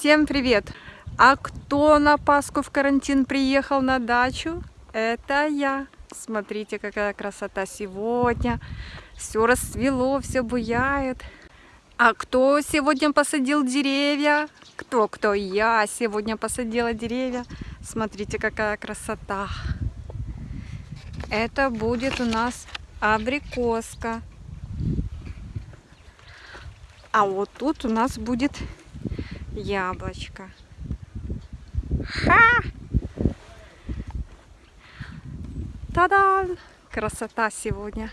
Всем привет! А кто на Пасху в карантин приехал на дачу? Это я. Смотрите, какая красота сегодня. Все расцвело, все буяет. А кто сегодня посадил деревья? Кто, кто? Я сегодня посадила деревья. Смотрите, какая красота. Это будет у нас абрикоска. А вот тут у нас будет яблочко. Ха! Та-дам! Красота сегодня.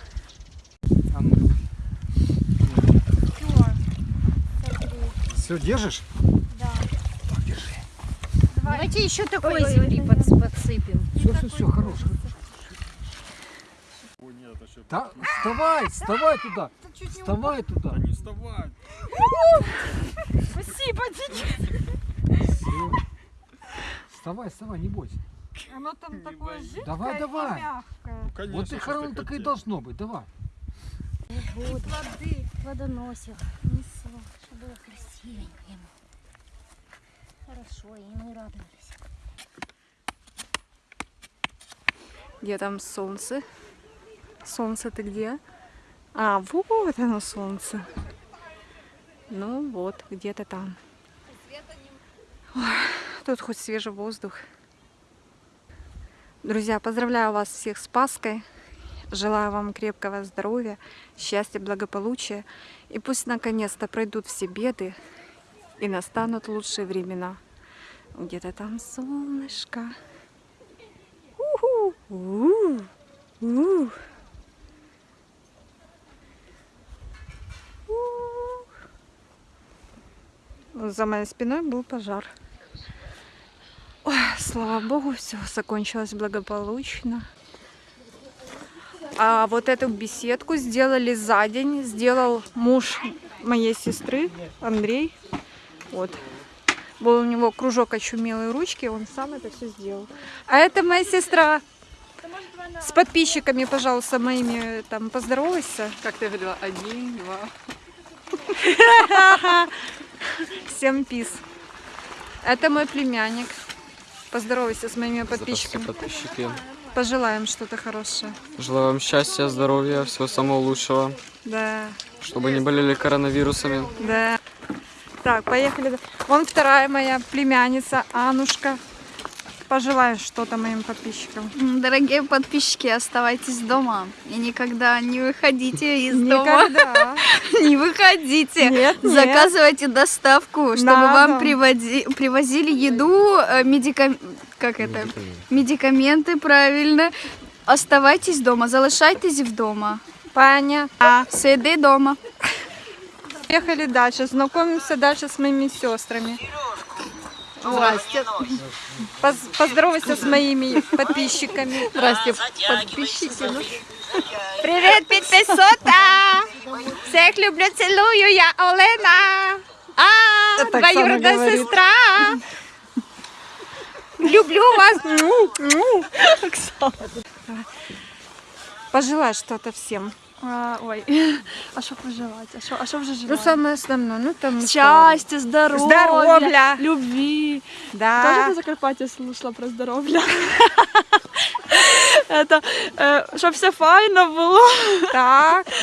Все, держишь? Да. Так, держи. Давайте еще такой земли подс- подсыпем. Все, все, все, хорош. Да, вставай, вставай туда. Вставай туда. Не вставай. Спасибо, Всё. Вставай, вставай, не бойся. Оно там такое жидкое Давай, и давай. мягкое. Конечно, Вот и ты так и должно быть. Давай. Воды водоносил, несло, чтобы было красивенько ему. Хорошо, и мы радовались. Где там солнце? Солнце ты где? А, вот оно солнце. Ну вот, где-то там. Ой, тут хоть свежий воздух. Друзья, поздравляю вас всех с Пасхой. Желаю вам крепкого здоровья, счастья, благополучия. И пусть наконец-то пройдут все беды и настанут лучшие времена. Где-то там солнышко. У. У. У. За моей спиной был пожар. Ой, слава богу, все закончилось благополучно. А вот эту беседку сделали за день. Сделал муж моей сестры, Андрей. Вот. Был у него кружок очумелой ручки, он сам это все сделал. А это моя сестра. С подписчиками, пожалуйста, моими там поздоровайся. Как ты говорила, один, два. Всем пис. Это мой племянник. Поздоровайся с моими подписчиками. подписчики. Пожелаем что-то хорошее. Желаю вам счастья, здоровья, всего самого лучшего, Да, чтобы не болели коронавирусами. да. Так, поехали. Вон вторая моя племянница, Анушка. Пожелаешь что-то моим подписчикам. Дорогие подписчики, оставайтесь дома и никогда не выходите из дома. Никогда. Не выходите. Нет, нет. Заказывайте доставку, чтобы На вам дом. приводи- привозили еду, э, медикам- как это? Медикаменты, правильно. Оставайтесь дома, залишайтесь вдома. Понятно. Сиди дома. Поехали дальше. Знакомимся дальше с моими сестрами. Здрасте. Поз- поздоровайся с моими подписчиками. Здрасте, подписчики. ну. Привет, підписота! Всех люблю, целую, я Олена. А, двоюродная сестра. Люблю вас. Му, му. Пожелай что-то всем. А, ой, а що пожелати? А що, а що вже Ну, желати? самое основное, ну там... Щастя, здоров'я, Здоров'я. любви. Да. Тоже на Закарпатті слушала про здоров'я. Это, е, щоб все файно було. Так.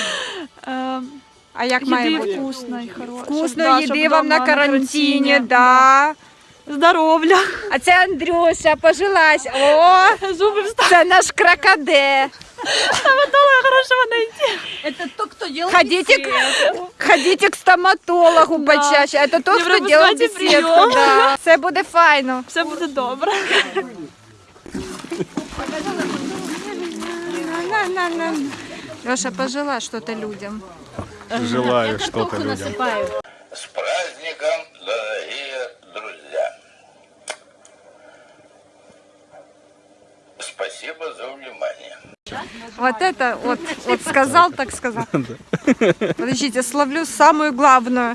Е, А як має Їди бути? вкусної, хорошої. Вкусної щоб їди вам на карантині, да. Здоров'я. А це Андрюша, пожелась. О, Зуби встали. це наш крокоде. Стоматолога хорошого найти. Это тот, кто делал Ходите к, ходите к стоматологу Да. почаще. Это Не хто делает пропускайте беседку. Да. Все буде файно. Все буде добре. Леша, пожелай что-то людям. Желаю что-то людям праздником, дорогие друзья! Спасибо за внимание. Вот это вот, вот сказал, так сказал. Подождите, словлю самую главную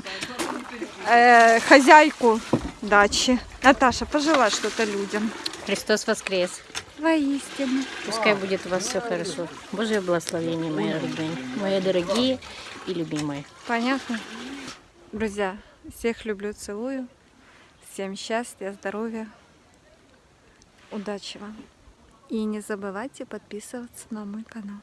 э, хозяйку дачи. Наташа, пожелай что-то людям. Христос воскрес. Воистину. Пускай будет у вас все хорошо. Божье благословение, мои родные, мои дорогие и любимые. Понятно? Друзья, всех люблю, целую. Всем счастья, здоровья, удачи вам. И не забывайте подписываться на мой канал.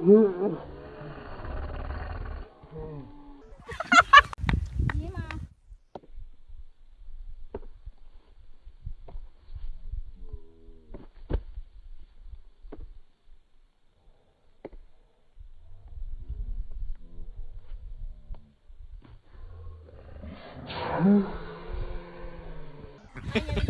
Mm-hmm.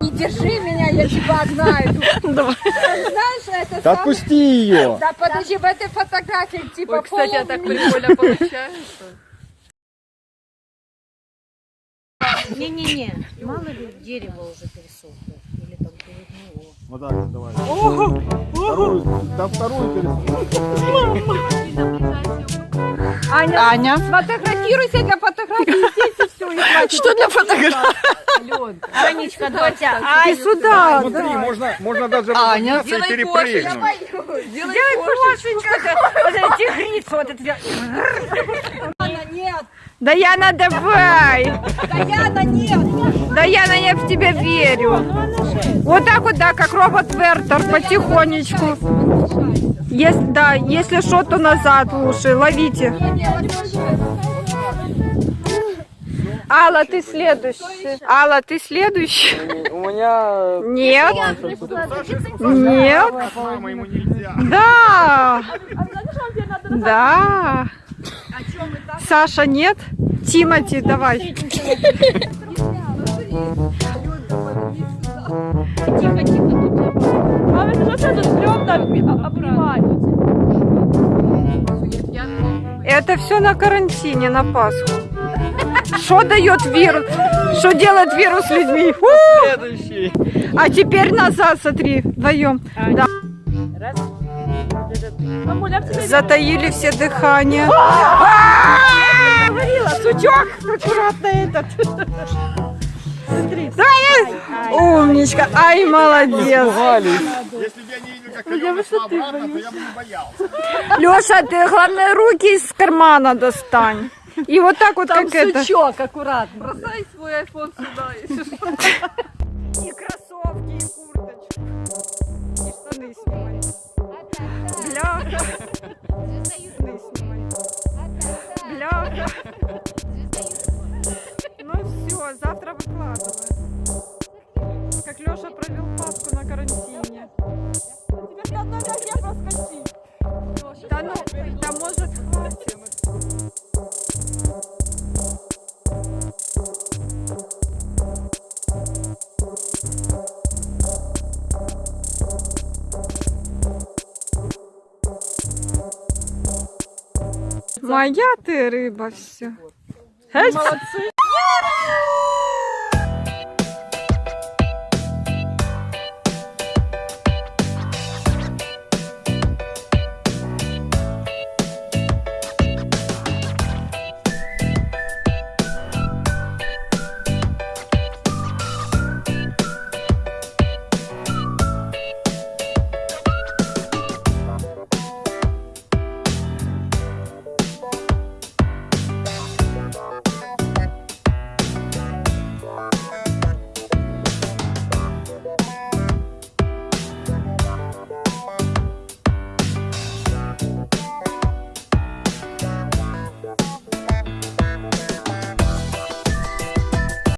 Не держи меня, я тебя знаю. Знаешь, это Да сам- отпусти ее! Да подожди, в этой фотографии типа Ой, кстати, а так прикольно получается. Не-не-не, мало ли дерево уже пересохло. Или там перегнило. Вот так вот, давай. Вторую, да вторую пересмотрим. Аня, Аня, сфотографируйся для фотографии здесь и все. И. Что для фотографии? Анечка, Дотя, Иди сюда. Смотри, можно, можно даже разогнаться и перепрыгнуть. Вот эти тигрицы, вот это. Анна, нет. Даяна, давай! Даяна, нет. Даяна, я в тебя верю. Вот так вот, да, как робот Вертер, потихонечку. Если, да, если что, то назад лучше. Ловите. Алла, ты следующая. Алла, ты следующая. У меня Нет. Нет. Мама, ему нельзя. Да. Да. Саша, нет? Тимати, давай. Это все на карантине, на Пасху. Что дает вирус? Что делает вирус с людьми? У! следующий. А теперь назад, смотри, вдвоем. Да. Затаили все дыхание. А! Говорила, сучок, аккуратно этот. Смотри. Давай. Умничка, ай, молодец. Если бы я не видел, как Алена шла обратно, то я бы не боялся. Леша, ты главное руки из кармана достань. И вот так вот, как это. Сучок, аккуратно. Бросай свой айфон сюда, если что. И кроссовки, и курточку. И штаны снимай. Бляха. Штаны снимай. Бляха. Ну все, завтра выкладывай. Как Леша провел Пасху на карантине. Моя ты рыба все. Молодцы.